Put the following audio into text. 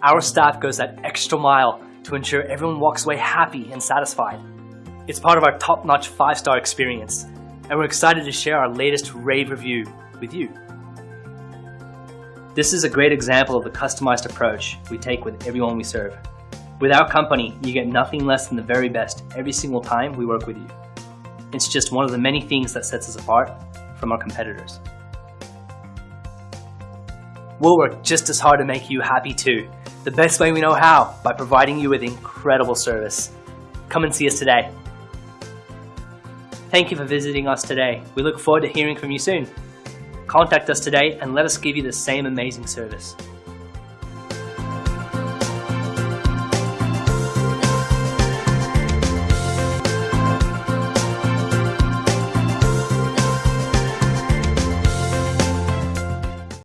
Our staff goes that extra mile to ensure everyone walks away happy and satisfied. It's part of our top-notch 5-star experience, and we're excited to share our latest rave review with you. This is a great example of the customized approach we take with everyone we serve. With our company, you get nothing less than the very best every single time we work with you. It's just one of the many things that sets us apart from our competitors. We'll work just as hard to make you happy too, the best way we know how, by providing you with incredible service. Come and see us today. Thank you for visiting us today. We look forward to hearing from you soon. Contact us today and let us give you the same amazing service.